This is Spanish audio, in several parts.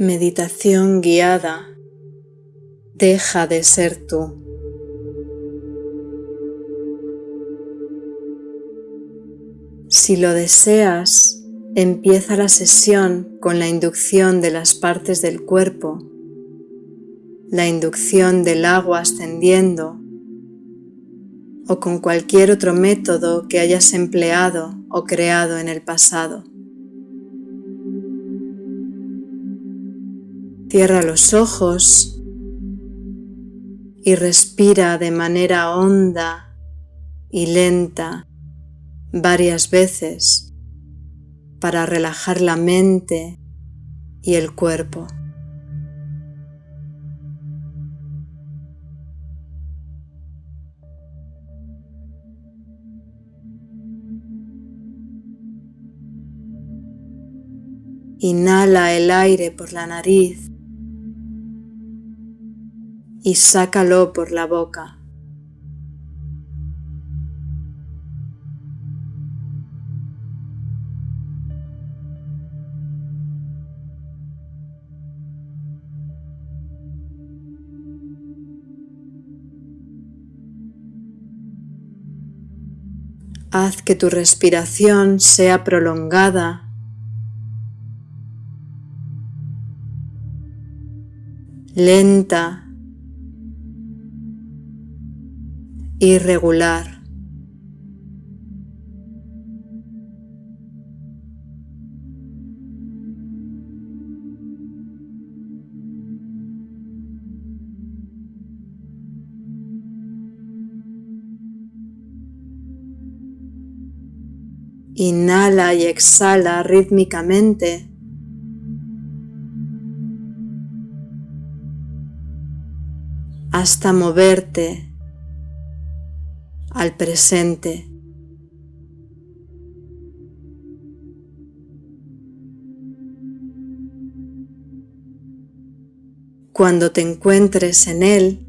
Meditación guiada. Deja de ser tú. Si lo deseas, empieza la sesión con la inducción de las partes del cuerpo, la inducción del agua ascendiendo o con cualquier otro método que hayas empleado o creado en el pasado. Cierra los ojos y respira de manera honda y lenta varias veces para relajar la mente y el cuerpo. Inhala el aire por la nariz y sácalo por la boca. Haz que tu respiración sea prolongada lenta, irregular. Inhala y exhala rítmicamente hasta moverte al presente. Cuando te encuentres en él,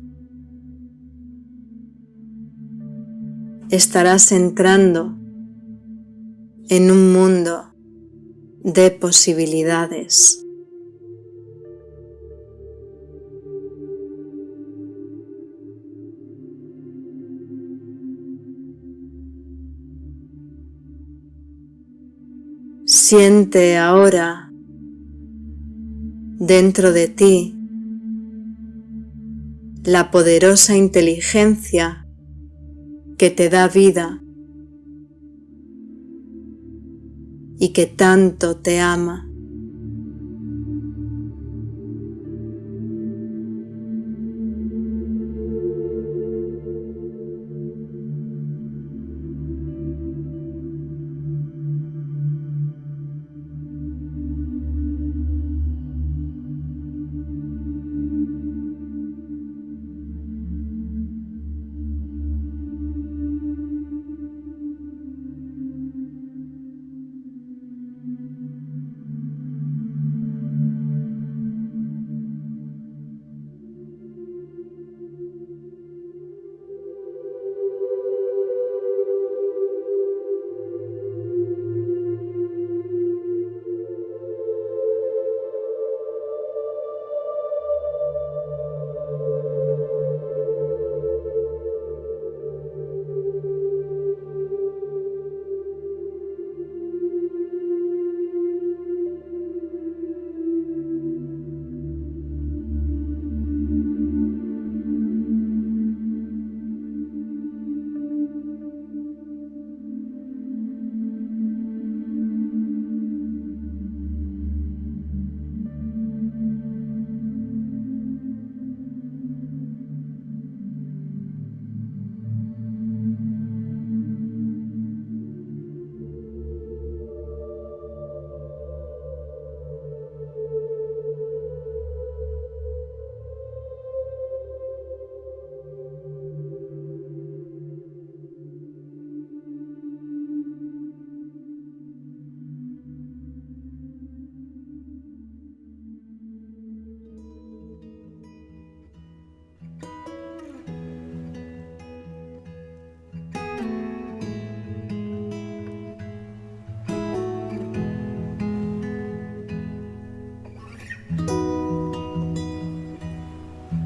estarás entrando en un mundo de posibilidades. Siente ahora dentro de ti la poderosa inteligencia que te da vida y que tanto te ama.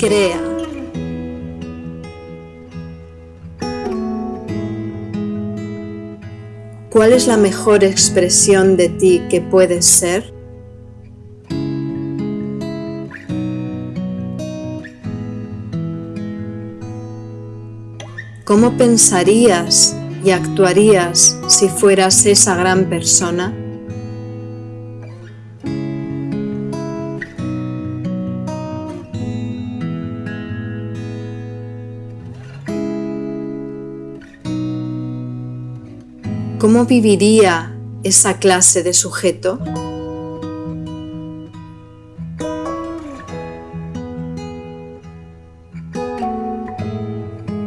Crea. ¿Cuál es la mejor expresión de ti que puedes ser? ¿Cómo pensarías y actuarías si fueras esa gran persona? ¿Cómo viviría esa clase de sujeto?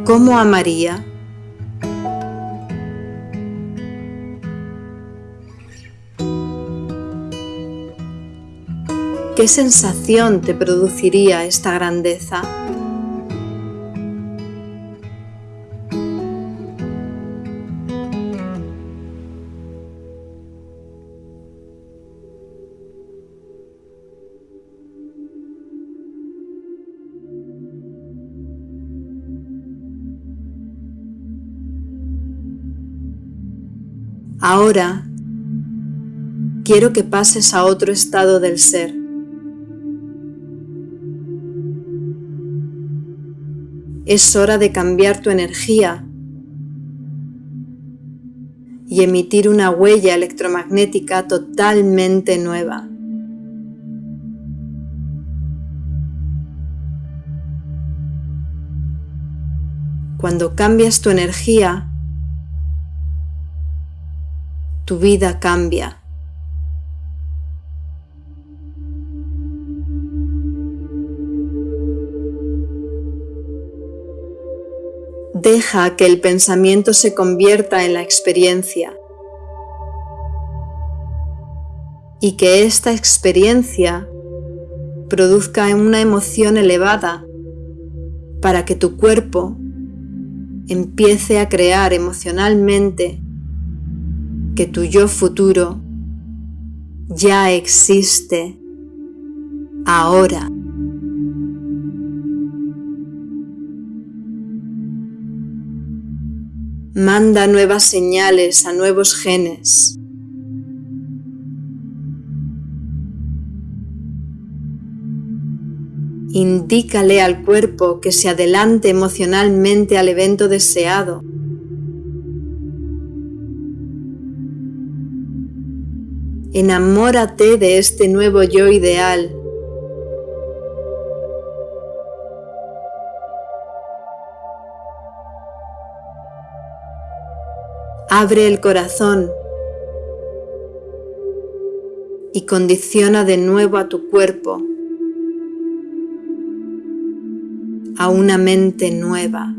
¿Cómo amaría? ¿Qué sensación te produciría esta grandeza? Ahora quiero que pases a otro estado del ser. Es hora de cambiar tu energía y emitir una huella electromagnética totalmente nueva. Cuando cambias tu energía, tu vida cambia. Deja que el pensamiento se convierta en la experiencia y que esta experiencia produzca una emoción elevada para que tu cuerpo empiece a crear emocionalmente que tu yo futuro ya existe ahora. Manda nuevas señales a nuevos genes. Indícale al cuerpo que se adelante emocionalmente al evento deseado Enamórate de este nuevo yo ideal. Abre el corazón y condiciona de nuevo a tu cuerpo a una mente nueva.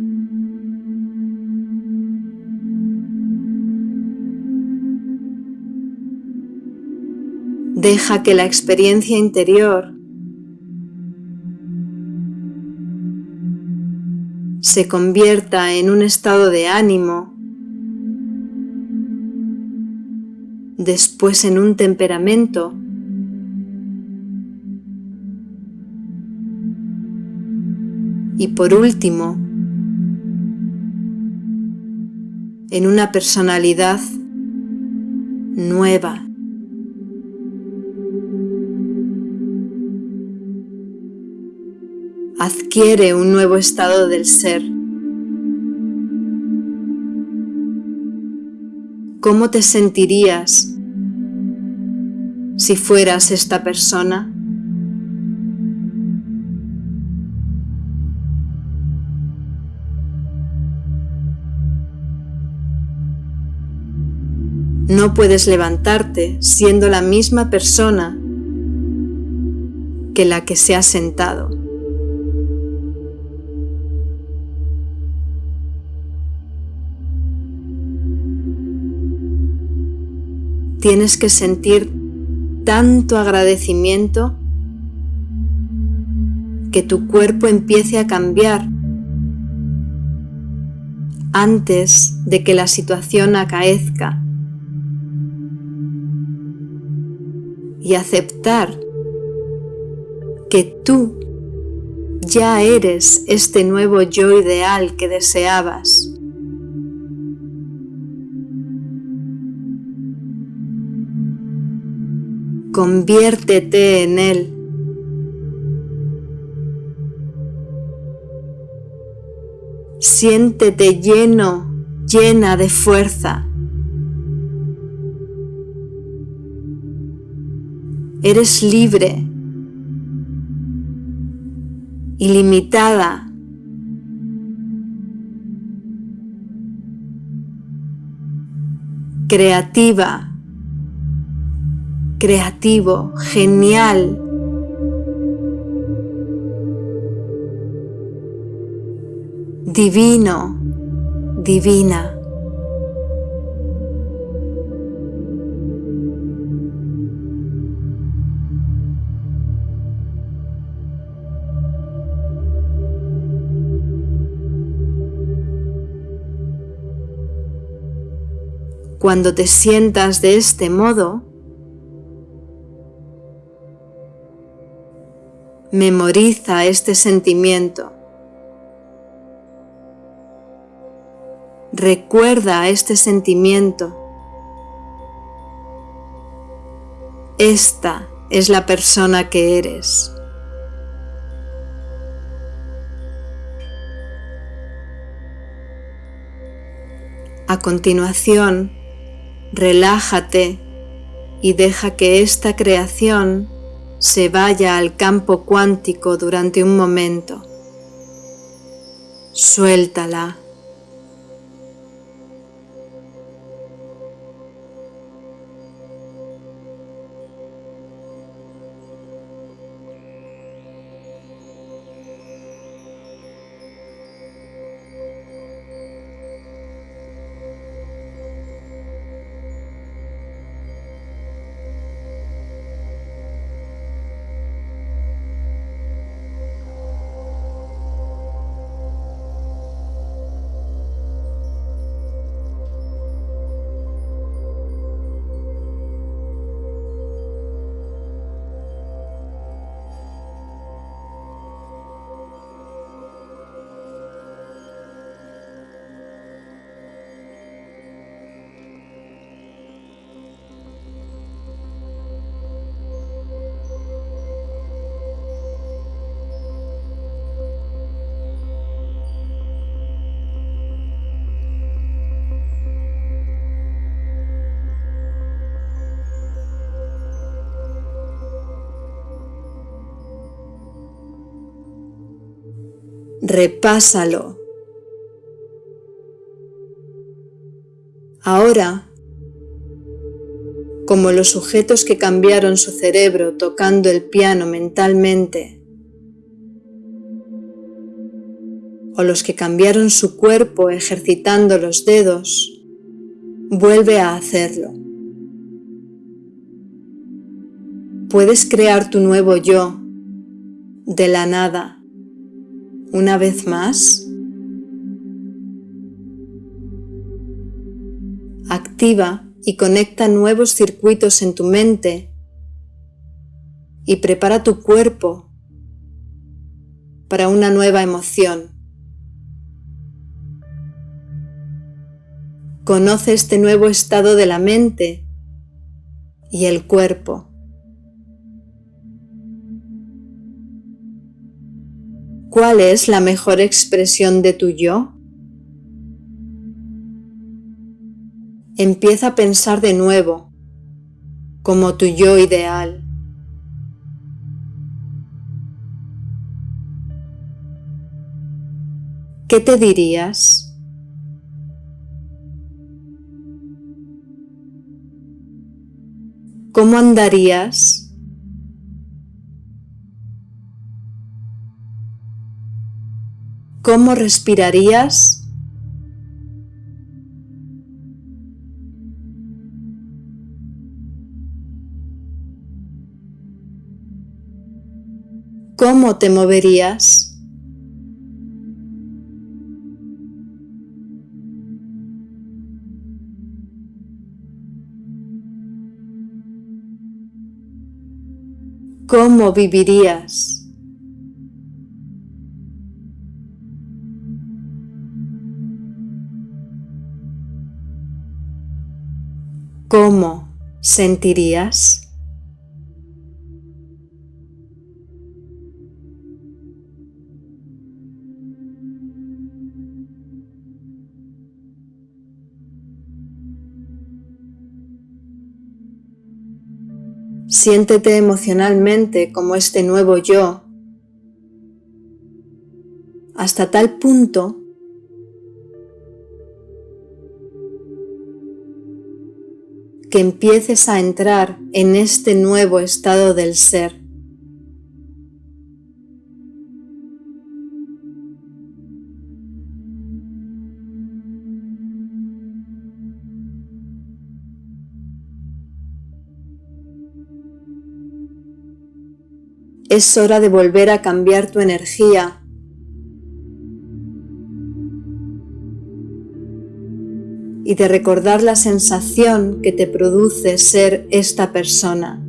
Deja que la experiencia interior se convierta en un estado de ánimo, después en un temperamento, y por último en una personalidad nueva. Adquiere un nuevo estado del ser. ¿Cómo te sentirías si fueras esta persona? No puedes levantarte siendo la misma persona que la que se ha sentado. Tienes que sentir tanto agradecimiento que tu cuerpo empiece a cambiar antes de que la situación acaezca y aceptar que tú ya eres este nuevo yo ideal que deseabas. Conviértete en él. Siéntete lleno, llena de fuerza. Eres libre, ilimitada. Creativa, creativo, genial. Divino, divina. Cuando te sientas de este modo, memoriza este sentimiento. Recuerda este sentimiento. Esta es la persona que eres. A continuación, relájate y deja que esta creación se vaya al campo cuántico durante un momento. Suéltala. Repásalo. Ahora, como los sujetos que cambiaron su cerebro tocando el piano mentalmente, o los que cambiaron su cuerpo ejercitando los dedos, vuelve a hacerlo. Puedes crear tu nuevo yo de la nada una vez más, activa y conecta nuevos circuitos en tu mente y prepara tu cuerpo para una nueva emoción. Conoce este nuevo estado de la mente y el cuerpo. ¿Cuál es la mejor expresión de tu yo? Empieza a pensar de nuevo, como tu yo ideal. ¿Qué te dirías? ¿Cómo andarías? ¿Cómo respirarías? ¿Cómo te moverías? ¿Cómo vivirías? ¿Cómo sentirías? Siéntete emocionalmente como este nuevo yo, hasta tal punto que empieces a entrar en este nuevo estado del ser. Es hora de volver a cambiar tu energía. Y de recordar la sensación que te produce ser esta persona.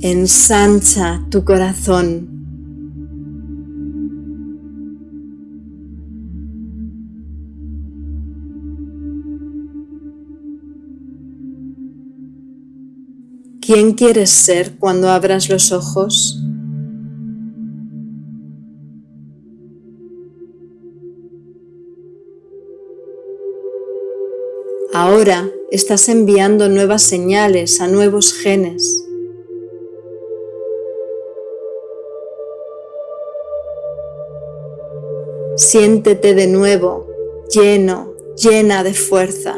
Ensancha tu corazón. ¿Quién quieres ser cuando abras los ojos? Ahora estás enviando nuevas señales a nuevos genes. Siéntete de nuevo lleno, llena de fuerza.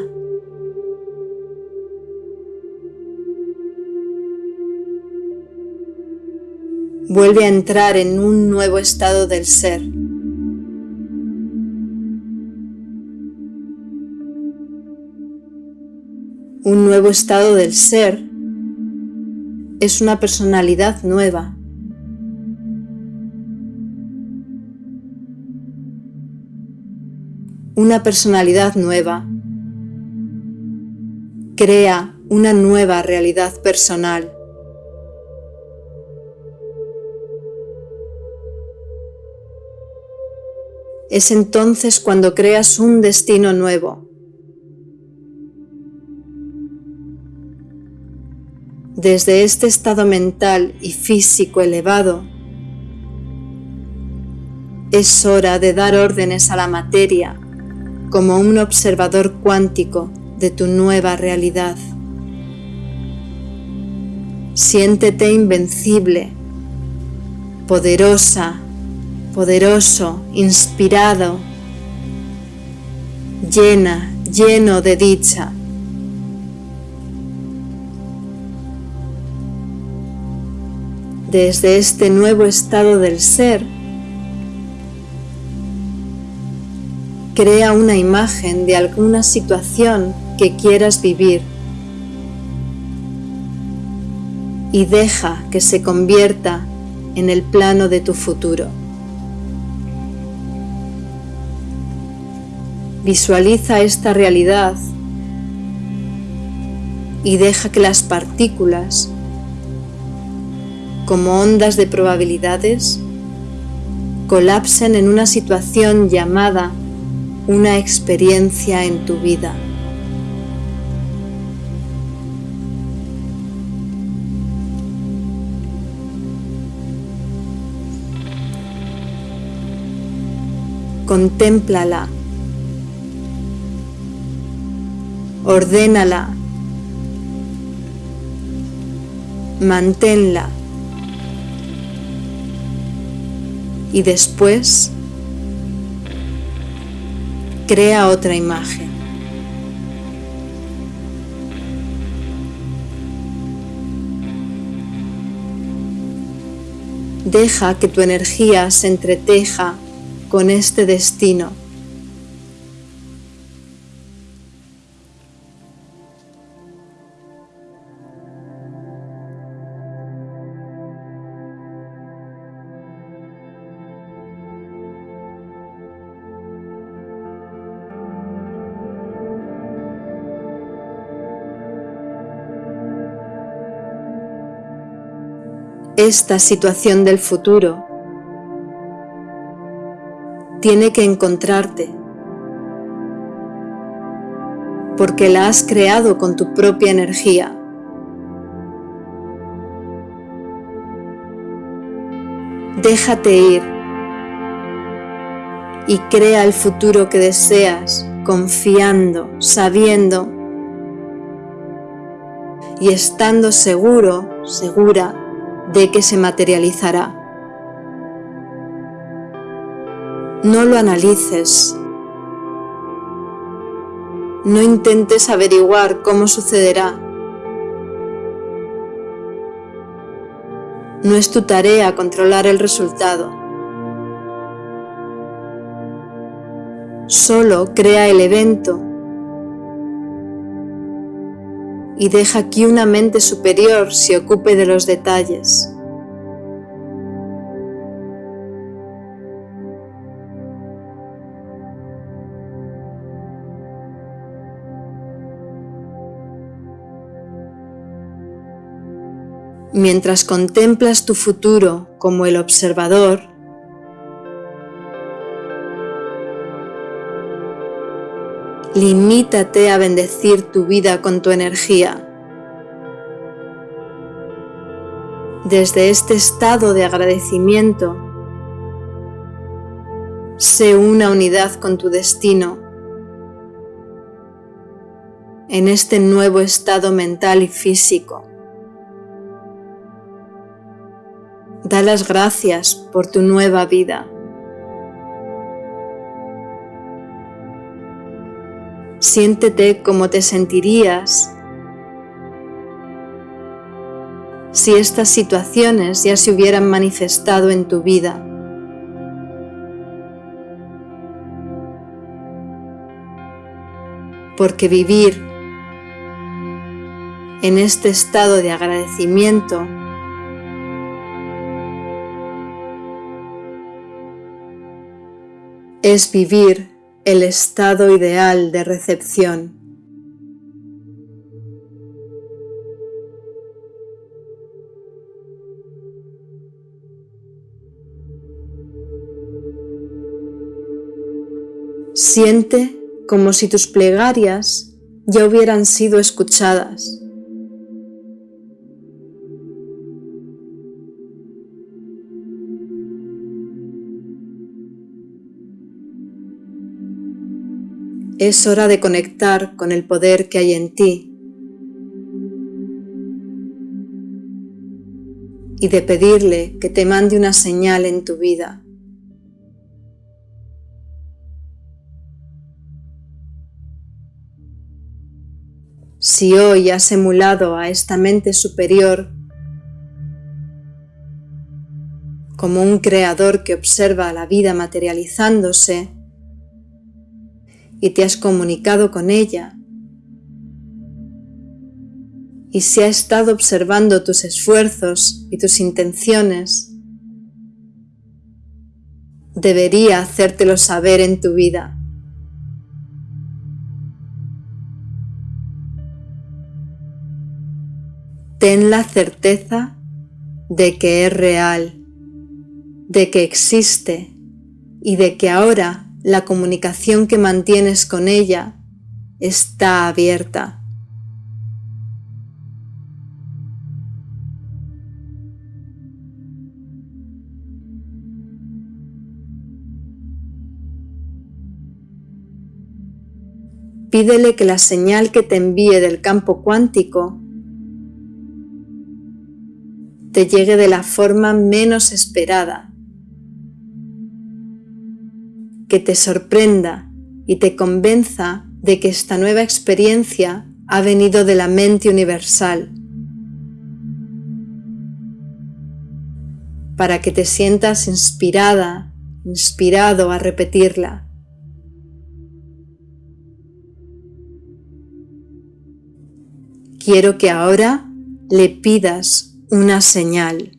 vuelve a entrar en un nuevo estado del ser. Un nuevo estado del ser es una personalidad nueva. Una personalidad nueva crea una nueva realidad personal. es entonces cuando creas un destino nuevo. Desde este estado mental y físico elevado, es hora de dar órdenes a la materia como un observador cuántico de tu nueva realidad. Siéntete invencible, poderosa poderoso, inspirado, llena, lleno de dicha. Desde este nuevo estado del ser, crea una imagen de alguna situación que quieras vivir y deja que se convierta en el plano de tu futuro. Visualiza esta realidad y deja que las partículas, como ondas de probabilidades, colapsen en una situación llamada una experiencia en tu vida. Contémplala. Ordénala, manténla y después crea otra imagen. Deja que tu energía se entreteja con este destino esta situación del futuro tiene que encontrarte, porque la has creado con tu propia energía. Déjate ir. Y crea el futuro que deseas, confiando, sabiendo. Y estando seguro, segura de que se materializará. No lo analices. No intentes averiguar cómo sucederá. No es tu tarea controlar el resultado. Solo crea el evento y deja que una mente superior se ocupe de los detalles. Mientras contemplas tu futuro como el observador, limítate a bendecir tu vida con tu energía. Desde este estado de agradecimiento, sé una unidad con tu destino en este nuevo estado mental y físico. Da las gracias por tu nueva vida. Siéntete como te sentirías si estas situaciones ya se hubieran manifestado en tu vida. Porque vivir en este estado de agradecimiento es vivir el estado ideal de recepción. Siente como si tus plegarias ya hubieran sido escuchadas. Es hora de conectar con el poder que hay en ti y de pedirle que te mande una señal en tu vida. Si hoy has emulado a esta mente superior como un creador que observa la vida materializándose, y te has comunicado con ella y se ha estado observando tus esfuerzos y tus intenciones, debería hacértelo saber en tu vida. Ten la certeza de que es real, de que existe y de que ahora la comunicación que mantienes con ella está abierta. Pídele que la señal que te envíe del campo cuántico te llegue de la forma menos esperada que te sorprenda y te convenza de que esta nueva experiencia ha venido de la mente universal, para que te sientas inspirada, inspirado a repetirla. Quiero que ahora le pidas una señal.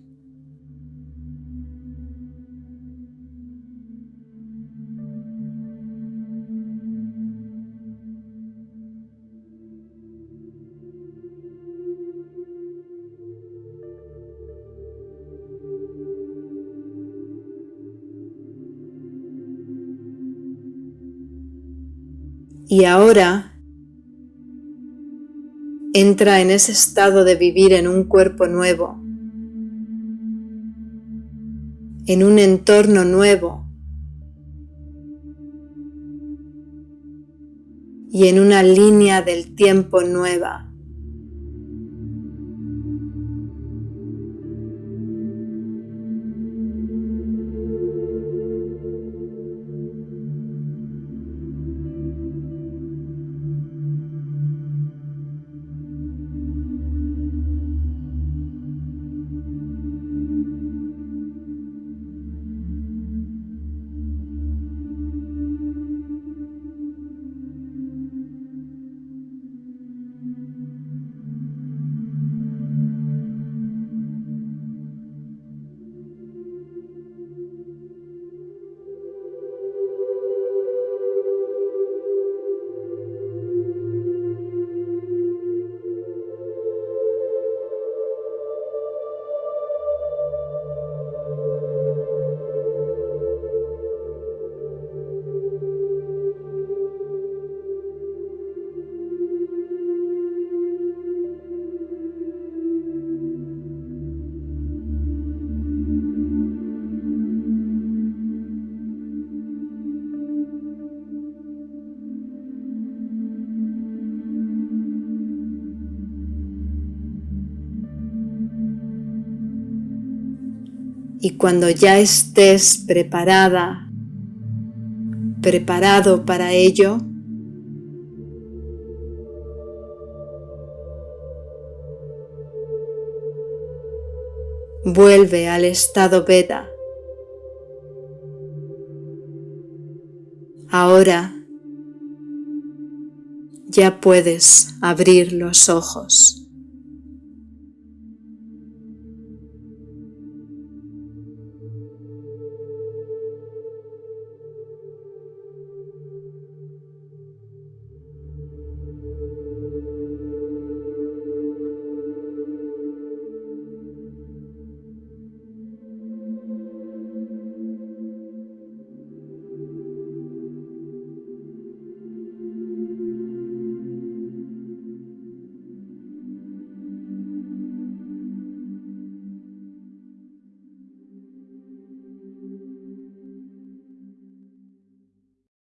Y ahora entra en ese estado de vivir en un cuerpo nuevo, en un entorno nuevo y en una línea del tiempo nueva. Y cuando ya estés preparada, preparado para ello, vuelve al estado beta. Ahora ya puedes abrir los ojos.